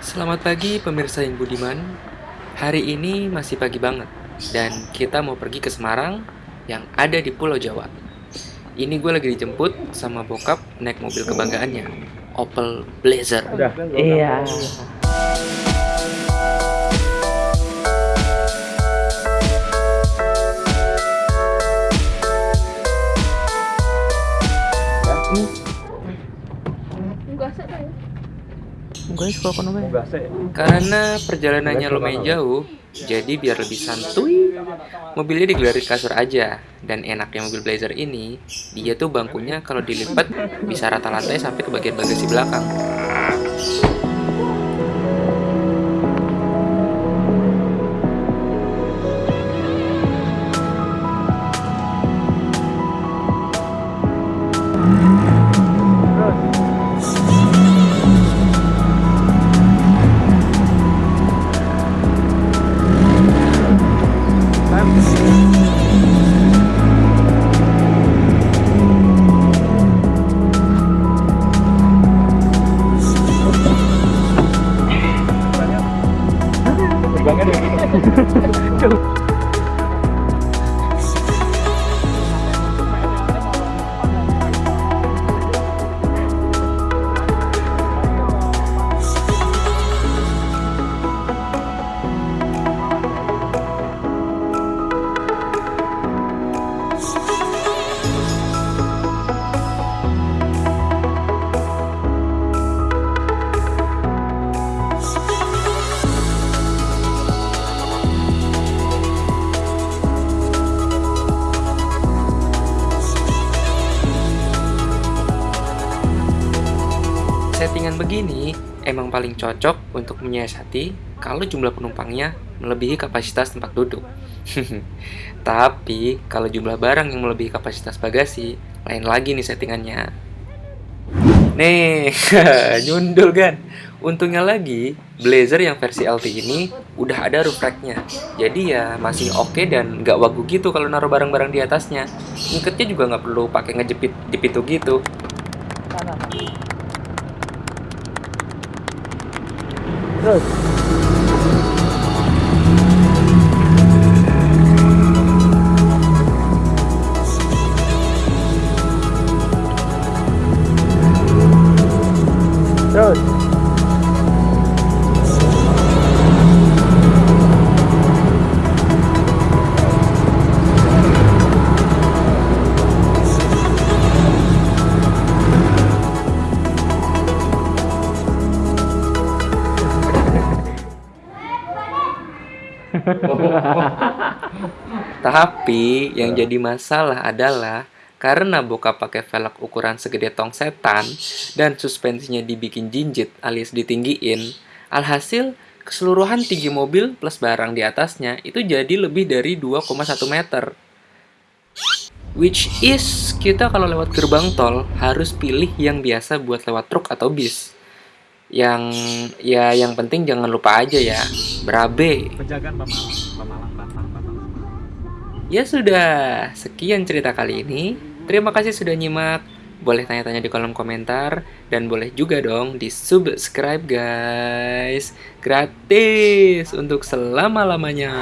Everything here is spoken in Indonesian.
Selamat pagi pemirsa yang budiman. Hari ini masih pagi banget dan kita mau pergi ke Semarang yang ada di Pulau Jawa. Ini gue lagi dijemput sama bokap naik mobil kebanggaannya, Opel Blazer. Iya. Gue suka kono bae. Karena perjalanannya lumayan jauh, jadi biar lebih santuy, mobilnya digelarin kasur aja. Dan enaknya mobil Blazer ini, dia tuh bangkunya kalau dilipat bisa rata lantai sampai ke bagian bagasi belakang. banget ya Settingan begini emang paling cocok untuk menyiasati kalau jumlah penumpangnya melebihi kapasitas tempat duduk. Tapi kalau jumlah barang yang melebihi kapasitas bagasi, lain lagi nih settingannya. Nih, nyundul kan? Untungnya lagi, Blazer yang versi LT ini udah ada roof racknya. Jadi ya masih oke dan nggak wagu gitu kalau naruh barang-barang di atasnya. Ngiketnya juga nggak perlu pakai ngejepit di pintu gitu. Good. Good. Tapi yang jadi masalah adalah karena bokap pakai velg ukuran segede tong setan dan suspensinya dibikin jinjit alias ditinggiin, alhasil keseluruhan tinggi mobil plus barang di atasnya itu jadi lebih dari 2,1 meter. Which is kita kalau lewat gerbang tol harus pilih yang biasa buat lewat truk atau bis. Yang ya yang penting jangan lupa aja ya, berabe. Penjagaan Pemalang, Pemalang, Batang, Batang. Ya sudah, sekian cerita kali ini. Terima kasih sudah nyimak. Boleh tanya-tanya di kolom komentar dan boleh juga dong di subscribe guys. Gratis untuk selama-lamanya.